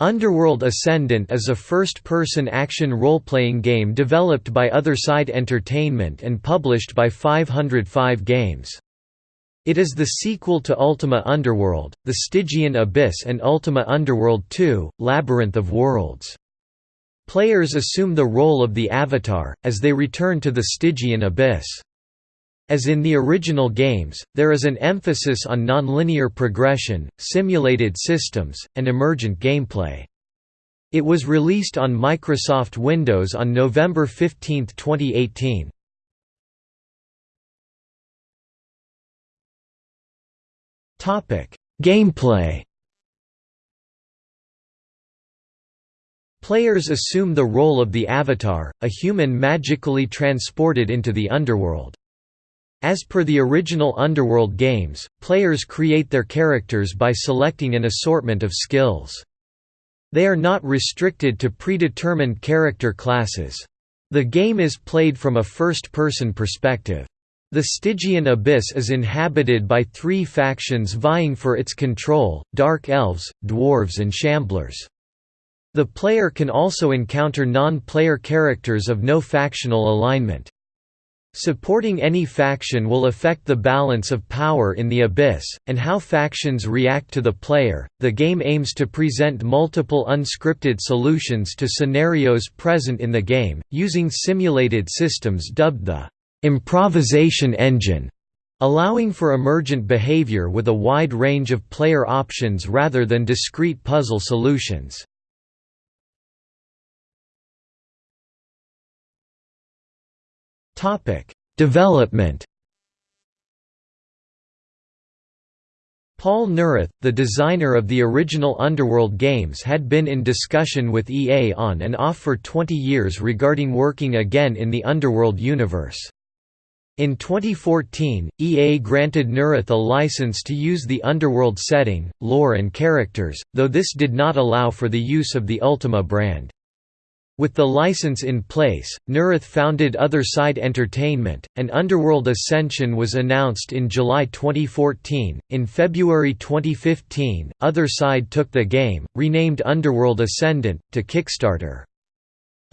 Underworld Ascendant is a first-person action role-playing game developed by Otherside Entertainment and published by 505 Games. It is the sequel to Ultima Underworld, The Stygian Abyss and Ultima Underworld 2, Labyrinth of Worlds. Players assume the role of the Avatar, as they return to the Stygian Abyss. As in the original games, there is an emphasis on nonlinear progression, simulated systems, and emergent gameplay. It was released on Microsoft Windows on November 15, 2018. Gameplay Players assume the role of the Avatar, a human magically transported into the underworld. As per the original Underworld games, players create their characters by selecting an assortment of skills. They are not restricted to predetermined character classes. The game is played from a first-person perspective. The Stygian Abyss is inhabited by three factions vying for its control, Dark Elves, Dwarves and Shamblers. The player can also encounter non-player characters of no factional alignment. Supporting any faction will affect the balance of power in the Abyss, and how factions react to the player. The game aims to present multiple unscripted solutions to scenarios present in the game, using simulated systems dubbed the improvisation engine, allowing for emergent behavior with a wide range of player options rather than discrete puzzle solutions. Topic: Development. Paul Neurath, the designer of the original Underworld games had been in discussion with EA on and off for 20 years regarding working again in the Underworld universe. In 2014, EA granted Neurath a license to use the Underworld setting, lore and characters, though this did not allow for the use of the Ultima brand. With the license in place, Neurath founded Otherside Entertainment, and Underworld Ascension was announced in July 2014. In February 2015, Otherside took the game, renamed Underworld Ascendant, to Kickstarter.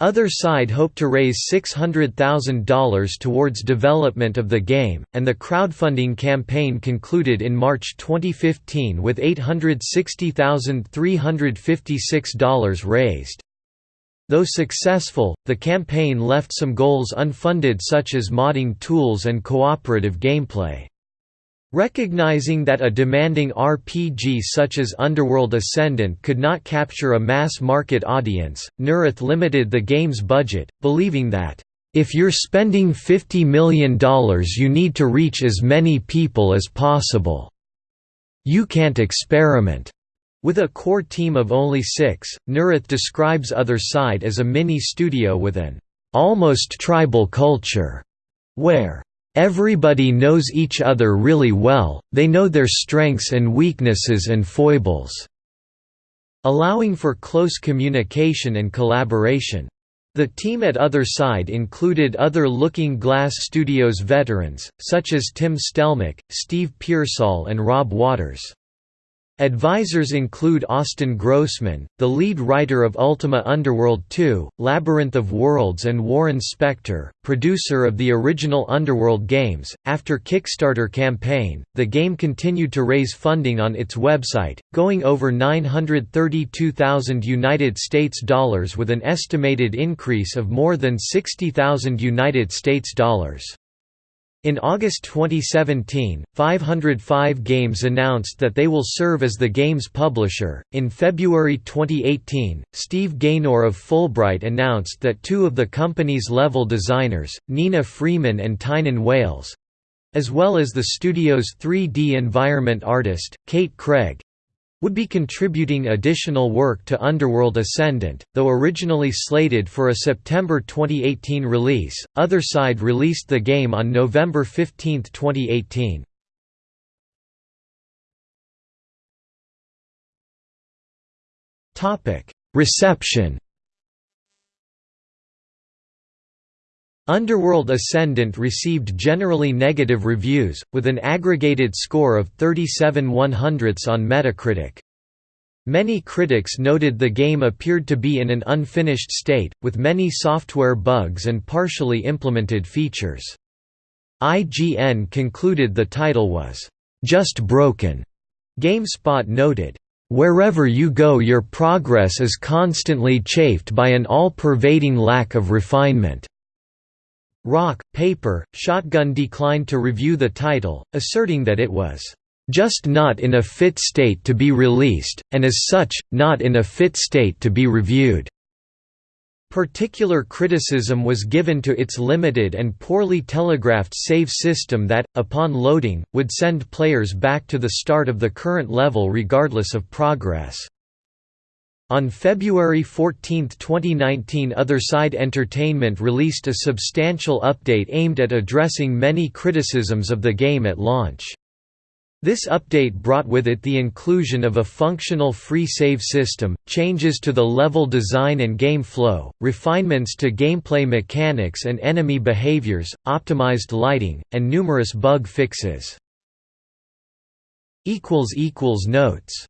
Otherside hoped to raise $600,000 towards development of the game, and the crowdfunding campaign concluded in March 2015 with $860,356 raised. Though successful, the campaign left some goals unfunded such as modding tools and cooperative gameplay. Recognizing that a demanding RPG such as Underworld Ascendant could not capture a mass-market audience, Neurath limited the game's budget, believing that, "...if you're spending $50 million you need to reach as many people as possible. You can't experiment." With a core team of only six, Neurath describes Otherside as a mini-studio with an almost tribal culture, where everybody knows each other really well, they know their strengths and weaknesses and foibles, allowing for close communication and collaboration. The team at Otherside included other Looking Glass Studios veterans, such as Tim Stelmach, Steve Pearsall and Robb Waters. Advisors include Austin Grossman, the lead writer of Ultima Underworld 2, Labyrinth of Worlds and Warren Spector, producer of the original Underworld games. After Kickstarter campaign, the game continued to raise funding on its website, going over 932,000 United States dollars with an estimated increase of more than 60,000 United States dollars. In August 2017, 505 Games announced that they will serve as the game's publisher. In February 2018, Steve Gaynor of Fullbright announced that two of the company's level designers, Nina Freeman and Tynan Wales as well as the studio's 3D environment artist, Kate Craig would be contributing additional work to Underworld Ascendant, though originally slated for a September 2018 release. Otherside released the game on November 15, 2018. Topic: Reception. Underworld Ascendant received generally negative reviews, with an aggregated score of 37 100ths on Metacritic. Many critics noted the game appeared to be in an unfinished state, with many software bugs and partially implemented features. IGN concluded the title was, "...just broken." GameSpot noted, "...wherever you go your progress is constantly chafed by an all-pervading lack of refinement." Rock, Paper, Shotgun declined to review the title, asserting that it was just not in a fit state to be released, and as such, not in a fit state to be reviewed." Particular criticism was given to its limited and poorly telegraphed save system that, upon loading, would send players back to the start of the current level regardless of progress. On February 14, 2019 Otherside Entertainment released a substantial update aimed at addressing many criticisms of the game at launch. This update brought with it the inclusion of a functional free save system, changes to the level design and game flow, refinements to gameplay mechanics and enemy behaviors, optimized lighting, and numerous bug fixes. Notes